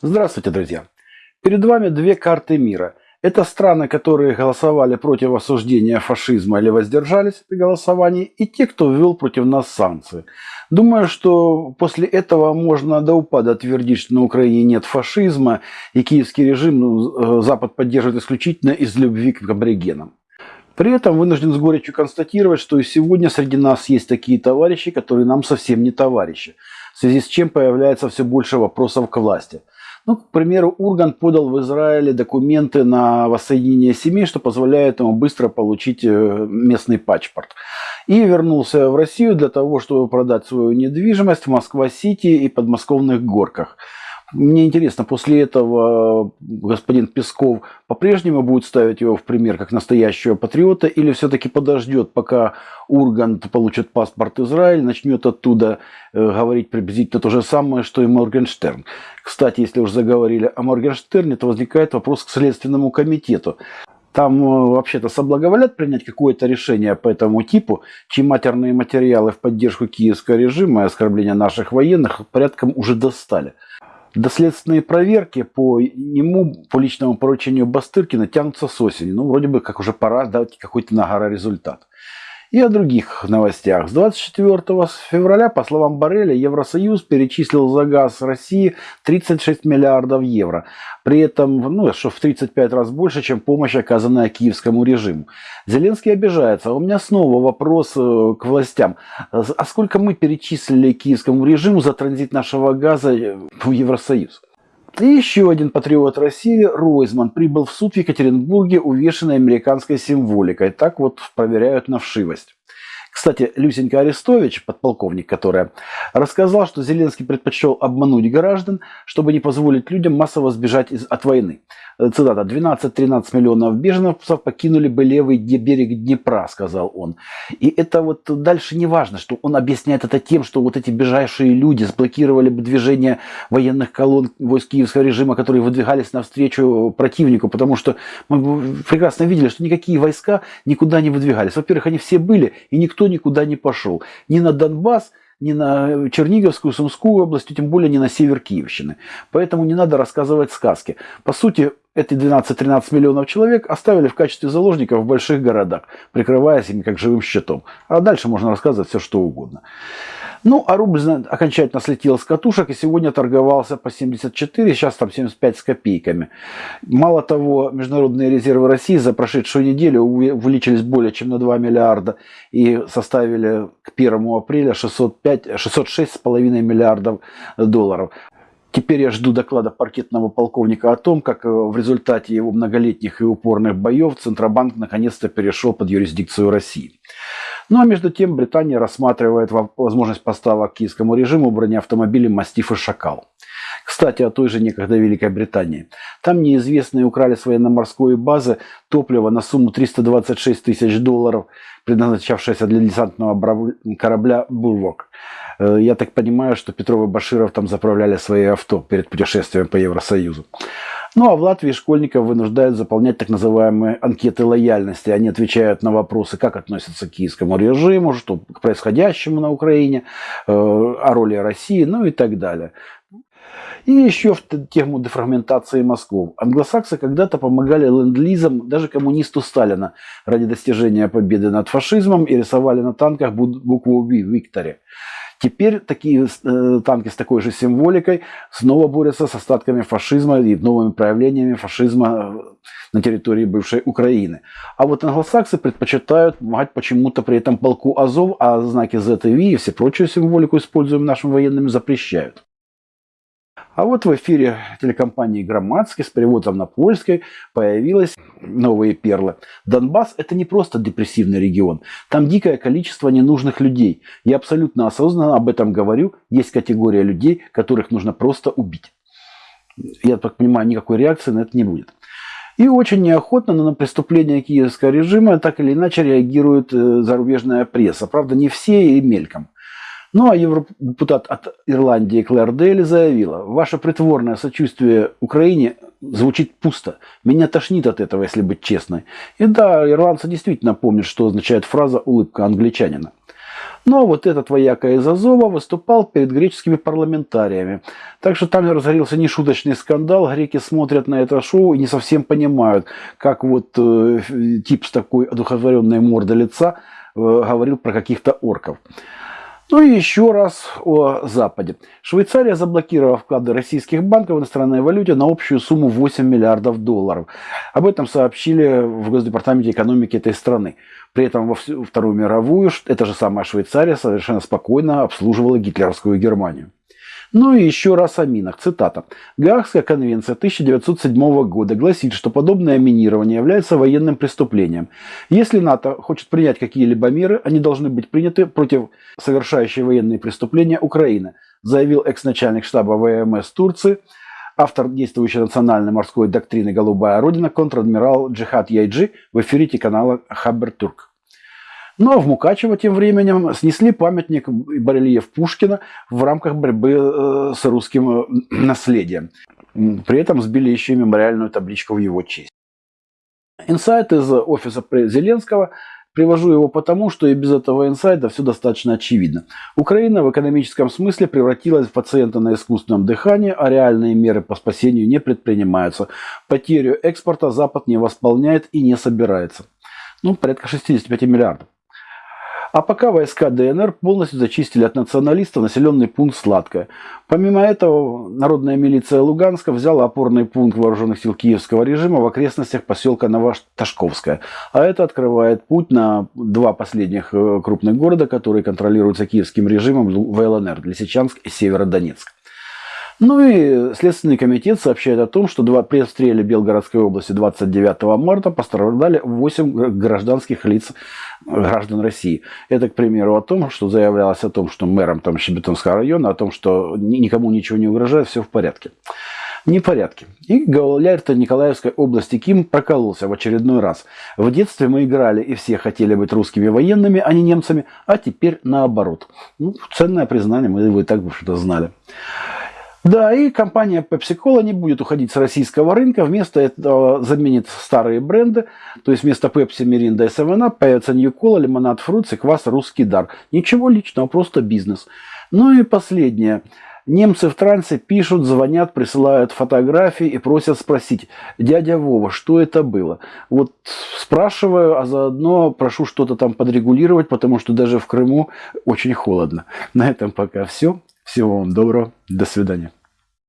Здравствуйте, друзья! Перед вами две карты мира. Это страны, которые голосовали против осуждения фашизма или воздержались при голосовании, и те, кто ввел против нас санкции. Думаю, что после этого можно до упада твердить, что на Украине нет фашизма, и киевский режим ну, э, Запад поддерживает исключительно из любви к аборигенам. При этом вынужден с горечью констатировать, что и сегодня среди нас есть такие товарищи, которые нам совсем не товарищи, в связи с чем появляется все больше вопросов к власти – ну, к примеру, Урган подал в Израиле документы на воссоединение семей, что позволяет ему быстро получить э, местный паспорт. И вернулся в Россию для того, чтобы продать свою недвижимость в Москва-Сити и подмосковных горках. Мне интересно, после этого господин Песков по-прежнему будет ставить его в пример как настоящего патриота или все-таки подождет, пока Ургант получит паспорт Израиля, начнет оттуда э, говорить приблизительно то же самое, что и Моргенштерн. Кстати, если уже заговорили о Моргенштерне, то возникает вопрос к Следственному комитету. Там э, вообще-то соблаговолят принять какое-то решение по этому типу, чьи матерные материалы в поддержку киевского режима и оскорбления наших военных порядком уже достали. Доследственные проверки по нему, по личному поручению Бастыркина тянутся с осени. Ну, вроде бы как уже пора дать какой-то нагора результат. И о других новостях. С 24 февраля, по словам Барреля, Евросоюз перечислил за газ России 36 миллиардов евро. При этом, ну, что в 35 раз больше, чем помощь, оказанная киевскому режиму. Зеленский обижается. У меня снова вопрос э, к властям. А сколько мы перечислили киевскому режиму за транзит нашего газа в Евросоюз? И еще один патриот России, Ройзман, прибыл в суд в Екатеринбурге, увешанный американской символикой. Так вот проверяют на вшивость. Кстати, Люсенька Арестович, подполковник, которая, рассказал, что Зеленский предпочел обмануть граждан, чтобы не позволить людям массово сбежать из, от войны. Цитата. «12-13 миллионов беженцев покинули бы левый берег Днепра», сказал он. И это вот дальше не важно, что он объясняет это тем, что вот эти бежавшие люди сблокировали бы движение военных колонн войск киевского режима, которые выдвигались навстречу противнику, потому что мы прекрасно видели, что никакие войска никуда не выдвигались. Во-первых, они все были, и никто никуда не пошел. Ни на Донбасс, ни на Черниговскую, Сумскую область, тем более не на север Киевщины. Поэтому не надо рассказывать сказки. По сути, эти 12-13 миллионов человек оставили в качестве заложников в больших городах, прикрываясь ими как живым щитом. А дальше можно рассказывать все, что угодно. Ну, а рубль окончательно слетел с катушек и сегодня торговался по 74, сейчас там 75 с копейками. Мало того, международные резервы России за прошедшую неделю увеличились более чем на 2 миллиарда и составили к 1 апреля 606,5 миллиардов долларов. Теперь я жду доклада паркетного полковника о том, как э, в результате его многолетних и упорных боев Центробанк наконец-то перешел под юрисдикцию России. Ну а между тем Британия рассматривает возможность поставок киевскому режиму бронеавтомобилей «Мастиф» и «Шакал». Кстати, о той же некогда Великой Британии. Там неизвестные украли с военно-морской базы топливо на сумму 326 тысяч долларов, предназначавшееся для десантного корабля «Булвок». Э, я так понимаю, что Петров и Баширов там заправляли свои авто перед путешествием по Евросоюзу. Ну а в Латвии школьников вынуждают заполнять так называемые анкеты лояльности. Они отвечают на вопросы, как относятся к киевскому режиму, что к происходящему на Украине, э, о роли России, ну и так далее. И еще в тему дефрагментации Москвы. Англосаксы когда-то помогали ленд-лизам даже коммунисту Сталина ради достижения победы над фашизмом и рисовали на танках букву «Ви» – «Викторе». Теперь такие э, танки с такой же символикой снова борются с остатками фашизма и новыми проявлениями фашизма э, на территории бывшей Украины. А вот англосаксы предпочитают помогать почему-то при этом полку Азов, а знаки Z и все прочую символику, используемую нашими военными, запрещают. А вот в эфире телекомпании «Громадский» с переводом на польской появились новые перлы. Донбасс – это не просто депрессивный регион. Там дикое количество ненужных людей. Я абсолютно осознанно об этом говорю. Есть категория людей, которых нужно просто убить. Я так понимаю, никакой реакции на это не будет. И очень неохотно на преступления киевского режима так или иначе реагирует э, зарубежная пресса. Правда, не все и мельком. Ну а евродепутат от Ирландии Клэр Дейли заявила, ваше притворное сочувствие Украине звучит пусто. Меня тошнит от этого, если быть честной. И да, ирландцы действительно помнят, что означает фраза «улыбка англичанина». Но вот этот вояка из Азова выступал перед греческими парламентариями. Так что там разгорелся нешуточный скандал. Греки смотрят на это шоу и не совсем понимают, как вот э, тип с такой одухотворенной мордой лица э, говорил про каких-то орков. Ну и еще раз о Западе. Швейцария заблокировала вклады российских банков в иностранной валюте на общую сумму 8 миллиардов долларов. Об этом сообщили в Госдепартаменте экономики этой страны. При этом во Вторую мировую эта же самая Швейцария совершенно спокойно обслуживала гитлеровскую Германию. Ну и еще раз о минах. Цитата. Гаагская конвенция 1907 года гласит, что подобное минирование является военным преступлением. Если НАТО хочет принять какие-либо меры, они должны быть приняты против совершающей военные преступления Украины, заявил экс-начальник штаба ВМС Турции, автор действующей национальной морской доктрины «Голубая Родина» контр-адмирал Джихад Яйджи в эфире телеканала Хабер Турк. Ну а в Мукачево тем временем снесли памятник барельеф Пушкина в рамках борьбы э, с русским э, наследием. При этом сбили еще и мемориальную табличку в его честь. Инсайт из офиса Зеленского. Привожу его потому, что и без этого инсайта все достаточно очевидно. Украина в экономическом смысле превратилась в пациента на искусственном дыхании, а реальные меры по спасению не предпринимаются. Потерю экспорта Запад не восполняет и не собирается. Ну, порядка 65 миллиардов. А пока войска ДНР полностью зачистили от националистов населенный пункт Сладкое. Помимо этого, народная милиция Луганска взяла опорный пункт вооруженных сил киевского режима в окрестностях поселка Новоташковская. А это открывает путь на два последних э, крупных города, которые контролируются киевским режимом в ЛНР – Лисичанск и Северодонецк. Ну и Следственный комитет сообщает о том, что при обстреле Белгородской области 29 марта пострадали 8 гражданских лиц граждан России. Это, к примеру, о том, что заявлялось о том, что мэром там Щебетонского района, о том, что никому ничего не угрожает, все в порядке. Не в порядке. И Гауляйр-то Николаевской области Ким прокололся в очередной раз. В детстве мы играли и все хотели быть русскими военными, а не немцами, а теперь наоборот. Ну, ценное признание, мы его и так, в общем-то, знали. Да, и компания Pepsi-Cola не будет уходить с российского рынка, вместо этого заменит старые бренды, то есть вместо Pepsi, Mirinda и 7 появится New Cola, лимонад Fruits и квас Русский Дар. Ничего личного, просто бизнес. Ну и последнее. Немцы в трансе пишут, звонят, присылают фотографии и просят спросить, дядя Вова, что это было? Вот спрашиваю, а заодно прошу что-то там подрегулировать, потому что даже в Крыму очень холодно. На этом пока все. Всего вам доброго. До свидания.